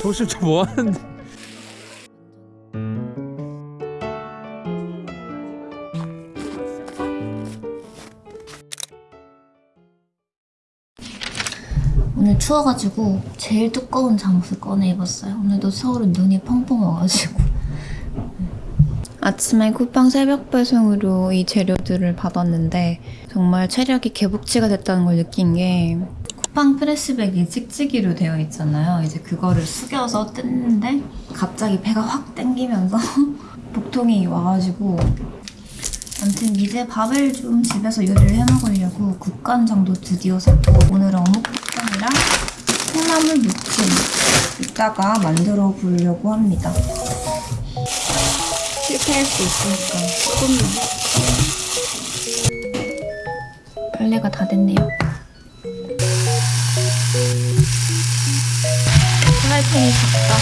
정신 좀뭐 하는데? 오늘 추워가지고 제일 두꺼운 잠옷을 꺼내 입었어요. 오늘도 서울은 눈이 펑펑 와가지고. 아침에 쿠팡 새벽 배송으로 이 재료들을 받았는데 정말 체력이 개복치가 됐다는 걸 느낀 게 쿠팡 프레시백이 찍찍이로 되어 있잖아요. 이제 그거를 숙여서 뜯는데 갑자기 배가 확 땡기면서 복통이 와가지고 아무튼 이제 밥을 좀 집에서 요리를 해 먹으려고 국간장도 드디어 샀고 오늘은 어묵볶음이랑 콩나물 무침 이따가 만들어 보려고 합니다. 실패할 수 있으니까 조금만 빨래가 다 됐네요. 팬이 작다.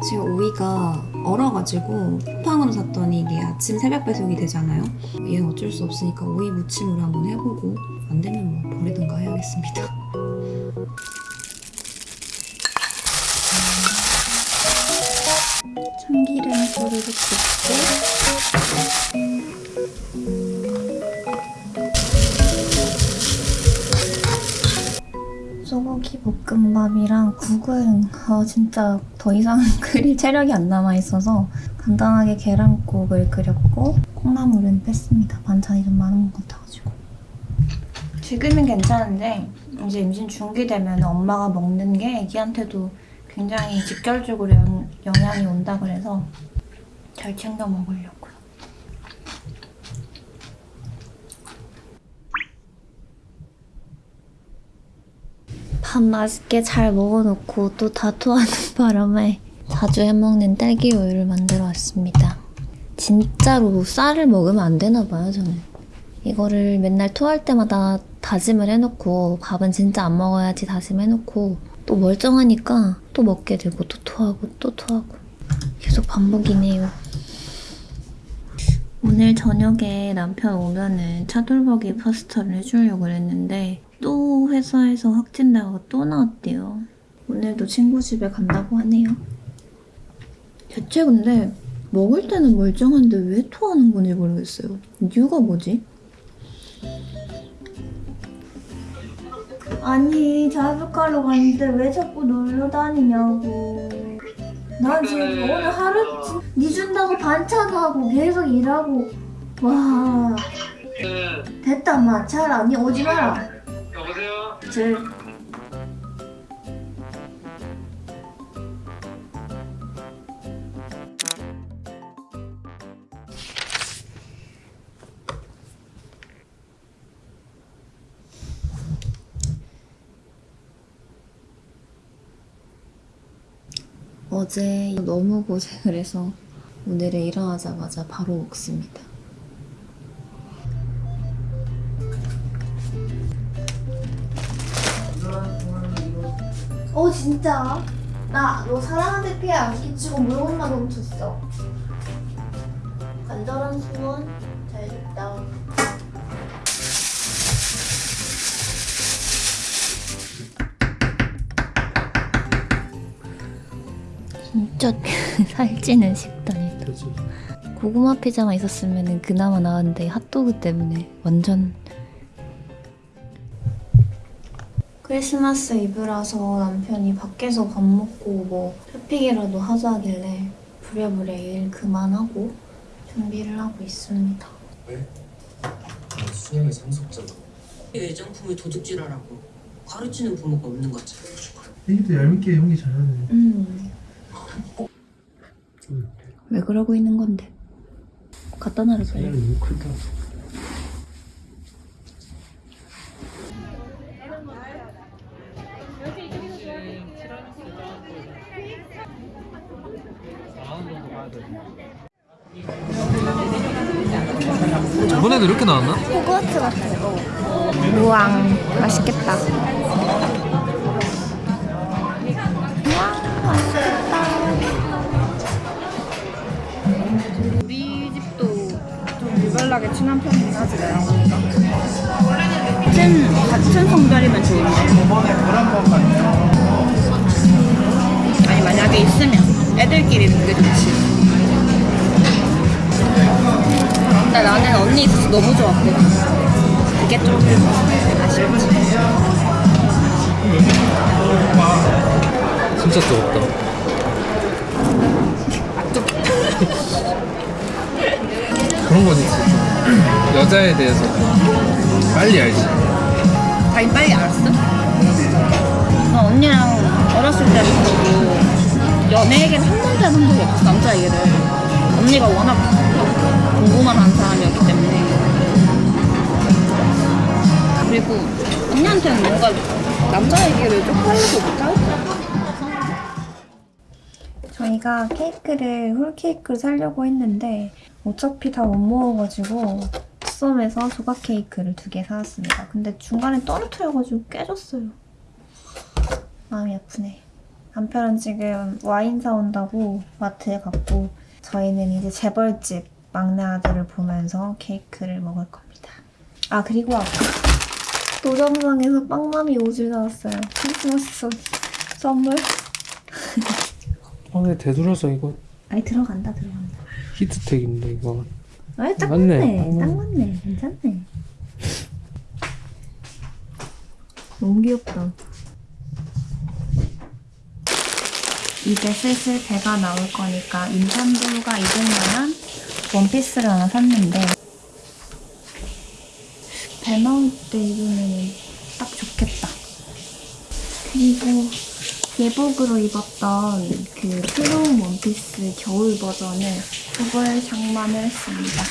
지금 오이가 얼어가지고 쿠팡으로 샀더니 이게 아침 새벽 배송이 되잖아요. 얘는 어쩔 수 없으니까 오이 무침으로 한번 해보고 안 되면 뭐 버리든가 해야겠습니다. 소리를 붓고 소고기 볶음밥이랑 국은 어, 진짜 더 이상 끓일 체력이 안 남아있어서 간단하게 계란국을 끓였고 콩나물은 뺐습니다. 반찬이 좀 많은 것 같아가지고 지금은 괜찮은데 이제 임신 중기 되면 엄마가 먹는 게 애기한테도 굉장히 직결적으로 영, 영향이 온다 그래서 잘 챙겨 먹으려고요. 밥 맛있게 잘 먹어놓고 또 다투하는 바람에 자주 해먹는 딸기 우유를 만들어 왔습니다. 진짜로 쌀을 먹으면 안 되나 봐요, 저는. 이거를 맨날 토할 때마다 다짐을 해놓고 밥은 진짜 안 먹어야지 다짐해놓고 또 멀쩡하니까 또 먹게 되고 또 토하고 또 토하고 계속 반복이네요. 오늘 저녁에 남편 오면은 차돌박이 파스타를 해주려고 그랬는데 또 회사에서 확진자가 또 나왔대요. 오늘도 친구 집에 간다고 하네요. 대체 근데 먹을 때는 멀쩡한데 왜 토하는 건지 모르겠어요. 이유가 뭐지? 아니 자습하러 갔는데 왜 자꾸 놀러 다니냐고. 난 지금 오늘 하루 니 준다고 반찬하고 계속 일하고 와 네, 됐다 마. 잘 아니 오지 마라. 여보세요? 제 어제 너무 고생을 해서 오늘은 일어나자마자 바로 먹습니다. 어 진짜? 나 너 사람한테 피해 안 끼치고 물건만 훔쳤어. 간절한 소원 잘 됐다. 진짜 살찌는 식단이다. 그렇지. 고구마 피자만 있었으면 그나마 나았는데 핫도그 때문에 완전 크리스마스 이브라서 남편이 밖에서 밥 먹고 뭐 쇼핑이라도 하자 하길래 부랴부랴 일 그만하고 준비를 하고 있습니다. 나 수영의 상속자다. 애장품을 도둑질하라고 가르치는 부모가 없는 것 같아. 애기도 얄밉게 연기 잘하네. 음. 왜 그러고 있는 건데? 갖다 크다. 저번에도 이렇게 나왔나? 호그와트 같은 거. 우왕, 맛있겠다. 솔직하게 친한 편이긴 하지 같은, 같은 성별이면 좋은데 아니 만약에 있으면 애들끼리는 그게 좋지. 근데 나는 언니 있어서 너무 좋았거든 그게 좀 아쉽지. 진짜 뜨겁다. 그런 거지 진짜. 여자에 대해서 빨리 알지. 자기 빨리 알았어? 나 언니랑 어렸을 때부터 연애 얘기를 한 번도 해본 적이 없어 남자 얘기를 언니가 워낙 공부만 한 사람이었기 때문에 그리고 언니한테는 뭔가 남자 얘기를 좀 하려고 못하겠다 저희가 케이크를 홀케이크를 사려고 했는데 어차피 다 못 먹어가지고 썸에서 조각 케이크를 두 개 사왔습니다. 근데 중간에 떨어뜨려가지고 깨졌어요. 마음이 아프네. 남편은 지금 와인 사온다고 마트에 갔고 저희는 이제 재벌집 막내 아들을 보면서 케이크를 먹을 겁니다. 아 그리고 아까 노점상에서 빵맘이 옷을 나왔어요. 크리스마스 선- 선물? 아, 근데 되돌아서 이거 아니 들어간다 들어간다. 히트텍인데 이거. 아이 딱 맞네. 맞네. 어. 딱 맞네. 괜찮네. 너무 귀엽다. 이제 슬슬 배가 나올 거니까 임산부가 입을 만한 원피스를 하나 샀는데 배 나올 때 입으면 딱 좋겠다. 그리고 예복으로 입었던 그 플로우 원피스 겨울 버전을 그걸 장만을 했습니다.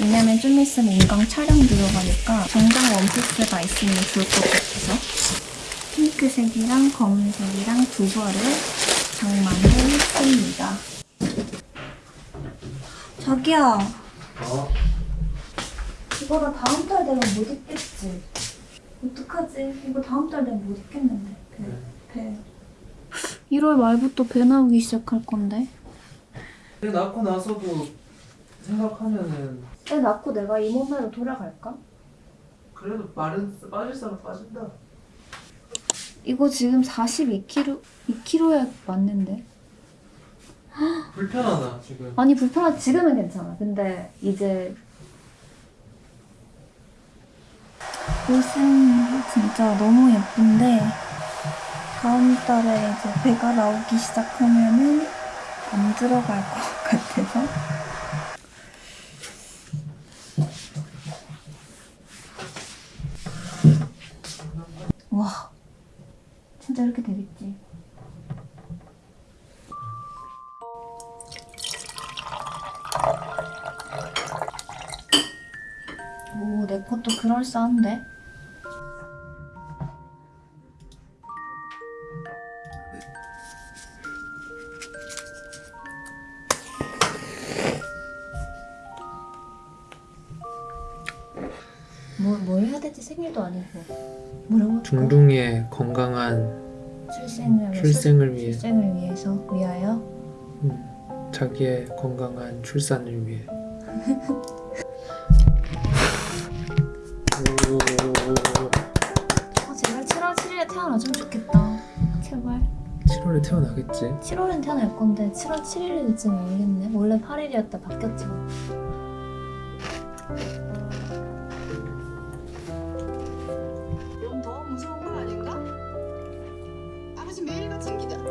왜냐면 좀 있으면 인강 촬영 들어가니까 정장 원피스가 있으면 좋을 것 같아서 핑크색이랑 검은색이랑 두 벌을 장만을 했습니다. 자기야. 이거 나 다음 달 되면 못 입겠지? 어떡하지? 이거 다음 달 되면 못 입겠는데. 배. 배. 1월 말부터 배 나오기 시작할 건데. 애 낳고 나서도 생각하면은 애 낳고 내가 이 몸매로 돌아갈까? 그래도 마른 빠질 사람 빠진다. 이거 지금 42kg, 2kg에 맞는데? 불편하다 지금. 아니 불편하지 지금은 괜찮아. 근데 이제 옷은 진짜 너무 예쁜데 다음 달에 이제 배가 나오기 시작하면은 안 들어갈 것 같아서 와 진짜 이렇게 되겠지. 오, 내 것도 그럴싸한데? 뭐, 뭘 해야 될지 생일도 아니고? 중둥이의 건강한 출생을 출생을 위해 출생을 위해서 위하여 음, 자기의 건강한 출산을 위해. 오, 아, 제발 7월 7일에 태어나주면 좋겠다 제발 7월에 태어나겠지. 7월엔 태어날 건데 7월 7일이 될지 모르겠네. 원래 8일이었다 바뀌었지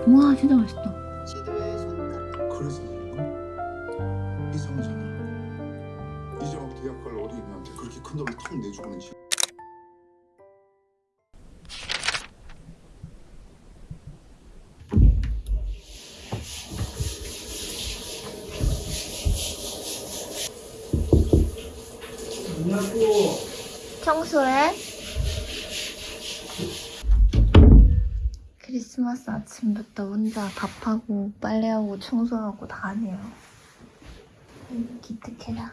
매일같이 기다. 와 진짜 맛있다. 지도에 손가락. 그래서 이상하잖아. 이제 막 대학 갈 어린애한테 그렇게 큰 돈을 턱 내주고는 지 청소해. 크리스마스 아침부터 혼자 밥하고 빨래하고 청소하고 다 하네요. 기특해라.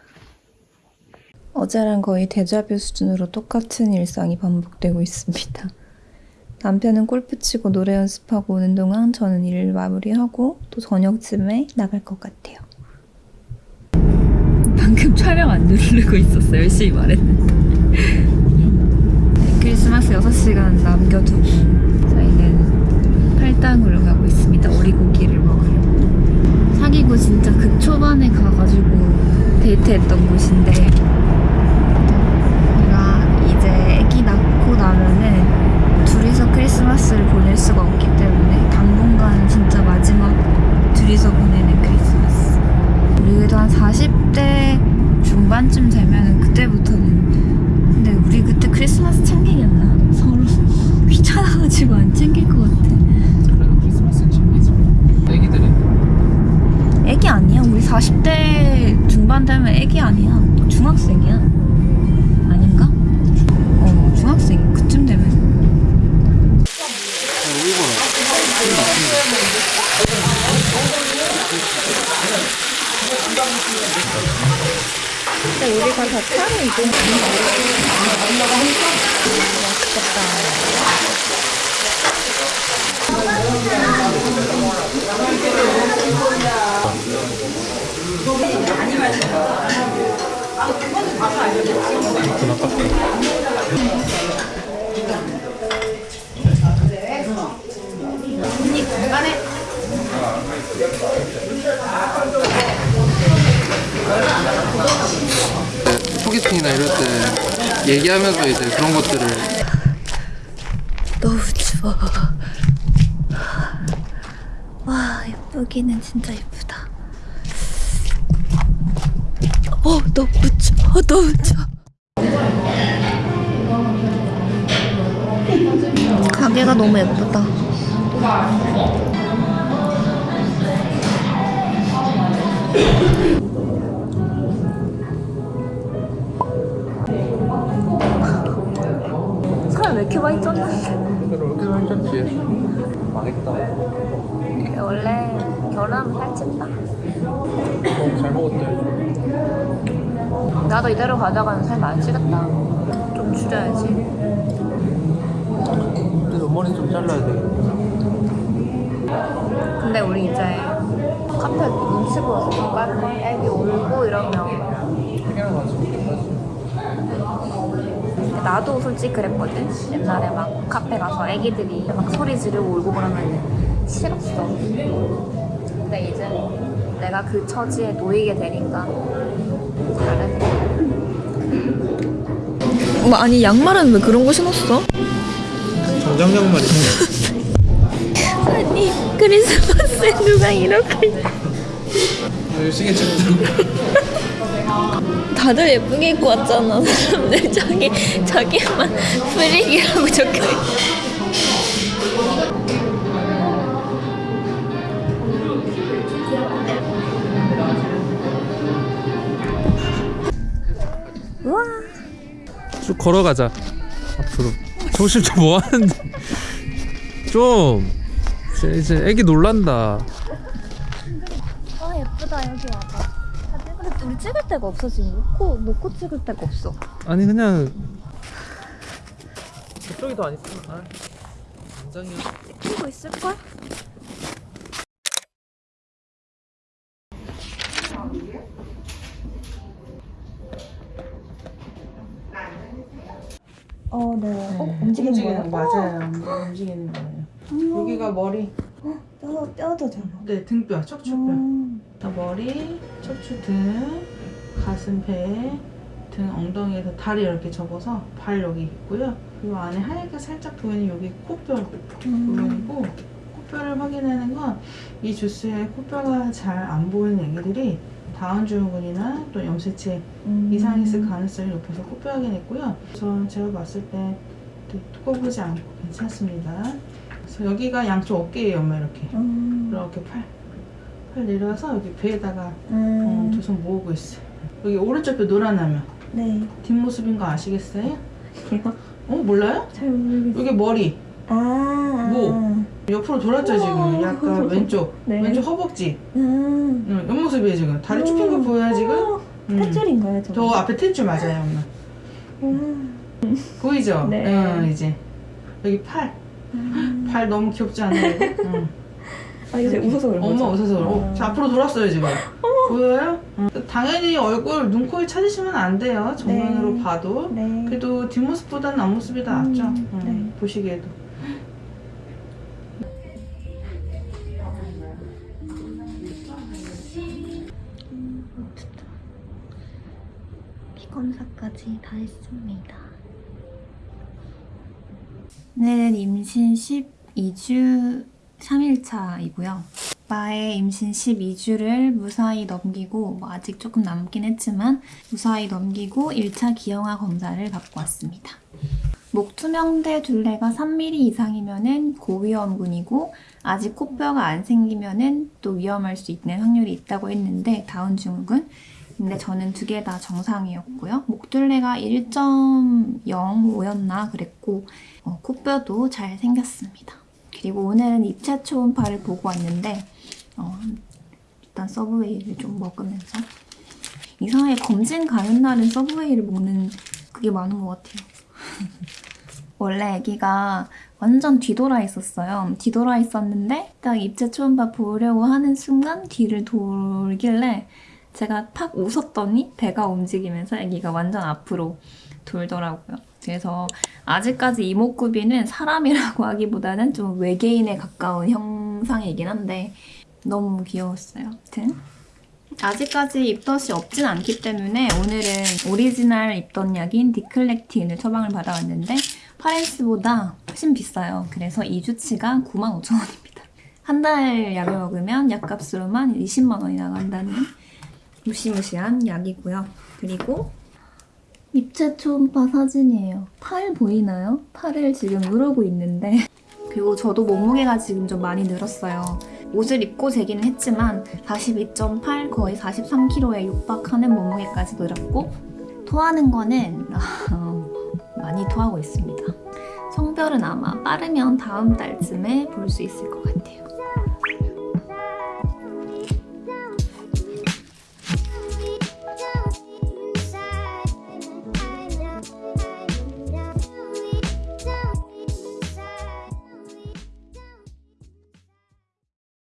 어제랑 거의 데자뷰 수준으로 똑같은 일상이 반복되고 있습니다. 남편은 골프 치고 노래 연습하고 오는 동안 저는 일을 마무리하고 또 저녁쯤에 나갈 것 같아요. 방금 촬영 안 누르고 있었어. 열심히 말했는데. 네, 크리스마스 6시간 남겨두고 팔당으로 가고 있습니다. 오리고기를 먹으러. 사귀고 진짜 그 초반에 가가지고 데이트했던 곳인데 제가 이제 아기 낳고 나면은 둘이서 크리스마스를 보낼 수가 없기 때문에 당분간 진짜 마지막 둘이서 보내는 크리스마스. 우리 그래도 한 40대 중반쯤 되면은 그때부터는 근데 우리 그때 크리스마스 챙기겠나? 서로 귀찮아가지고 안 챙길 것 같아. 그래도 크리스마스는 챙기지. 애기들이 애기 아니야. 우리 40대 중반 되면 애기 아니야. 중학생이야. 아닌가? 어, 중학생. 그쯤 되면. 근데 우리가 다 차로 이동하는 맛있겠다. 소개팅이나 이럴 때 얘기하면서 이제 그런 것들을 너무 추워. 와, 예쁘기는 진짜 예쁘다. 어, 너무 추워, 너무 추워. 가게가 너무 예쁘다. 나도 이대로 가다가는 살 많이 찌겠다. 좀 줄여야지. 근데 머리 좀 잘라야 되겠다. 근데 우리 이제 카페 눈치 보여서 좀 깔걸? 애기 울고 이러면. 나도 솔직히 그랬거든. 옛날에 막 카페 가서 애기들이 막 소리 지르고 울고 그러면 싫었어. 근데 이제 내가 그 처지에 놓이게 되니까 다르네. 뭐 아니 양말은 왜 그런 거 신었어? 정장 양말이 아니 크리스마스에 누가 이렇게 시계 찍고 다들 예쁘게 입고 왔잖아. 사람들 자기 자기만 프릭이라고 적혀 우와 쭉 걸어가자. 앞으로. 정신 좀뭐 하는데? 좀 이제, 이제 애기 놀란다. 아 예쁘다. 여기 와봐. 근데 우리 찍을 데가 없어 지금. 놓고 놓고 찍을 데가 없어. 아니 그냥. 저쪽이 더안 있으면 아 굉장히 찍고 있을걸? 어, 네. 어, 움직이는 거예요? 맞아요. 움직이는 거예요. 여기가 머리, 뼈, 뼈도잖아. 네 등뼈, 척추뼈. 음. 머리, 척추 등, 가슴, 배, 등, 엉덩이에서 다리 이렇게 접어서 발 여기 있고요. 이 안에 하얗게 살짝 보이는 여기 코뼈 부분이고 코뼈를 확인하는 건 이 주스에 코뼈가 잘 안 보이는 애기들이 다운 증후군이나 또 염색체 음. 이상이 있을 가능성이 높아서 코뼈 확인했고요. 저 제가 봤을 때 두꺼보지 않고 괜찮습니다. 그래서 여기가 양쪽 어깨예요, 엄마 이렇게. 음. 이렇게 팔, 팔 내려와서 여기 배에다가 어, 음. 두손 모으고 있어요. 여기 오른쪽 뼈 노란하면 네. 뒷모습인 거 아시겠어요? 이거 어 몰라요? 잘 모르겠어. 여기 머리 아. 뭐? 옆으로 돌았죠 지금. 약간 왼쪽 네. 왼쪽 허벅지. 음. 응, 옆모습이에요 지금. 다리 쭉핀거 보여요 지금? 음. 탯줄인가요, 저? 앞에 탯줄 맞아요 엄마. 음. 보이죠? 네. 응, 이제 여기 팔. 발 너무 귀엽지 않아요? 응. 아, 제가 웃어서 그런 거죠? 엄마 웃어서 그래. 어, 자, 앞으로 돌았어요 지금. 보여요? 당연히 얼굴 눈, 코, 를 찾으시면 안 돼요. 정면으로 네. 봐도. 네. 그래도 뒷모습보다는 앞모습이 더 낫죠. 음, 음, 네. 보시기에도. 피 검사까지 다 했습니다. 오늘은 임신 12주 3일차이고요. 오빠의 임신 12주를 무사히 넘기고 뭐 아직 조금 남긴 했지만 무사히 넘기고 1차 기형아 검사를 받고 왔습니다. 목 투명대 둘레가 3mm 이상이면은 고위험군이고 아직 코뼈가 안 생기면은 또 위험할 수 있는 확률이 있다고 했는데 다운 증후군 근데 저는 두 개 다 정상이었고요. 목둘레가 1.05였나 그랬고 어, 코뼈도 잘 생겼습니다. 그리고 오늘은 입체 초음파를 보고 왔는데 어, 일단 서브웨이를 좀 먹으면서 이상하게 검진 가는 날은 서브웨이를 먹는 그게 많은 것 같아요. 원래 아기가 완전 뒤돌아 있었어요. 뒤돌아 있었는데 딱 입체 초음파 보려고 하는 순간 뒤를 돌길래 제가 팍 웃었더니 배가 움직이면서 아기가 완전 앞으로 돌더라고요. 그래서 아직까지 이목구비는 사람이라고 하기보다는 좀 외계인에 가까운 형상이긴 한데 너무 귀여웠어요. 아무튼 아직까지 입덧이 없진 않기 때문에 오늘은 오리지널 입덧 약인 디클렉틴을 처방을 받아왔는데 파렌스보다 훨씬 비싸요. 그래서 2주치가 95,000원입니다. 한 달 약을 먹으면 약값으로만 20만 원이 나간다는 무시무시한 약이고요. 그리고 입체 초음파 사진이에요. 팔 보이나요? 팔을 지금 누르고 있는데 그리고 저도 몸무게가 지금 좀 많이 늘었어요. 옷을 입고 재기는 했지만 42.8 거의 43kg에 육박하는 몸무게까지 늘었고 토하는 거는 어, 많이 토하고 있습니다. 성별은 아마 빠르면 다음 달쯤에 볼 수 있을 것 같아요.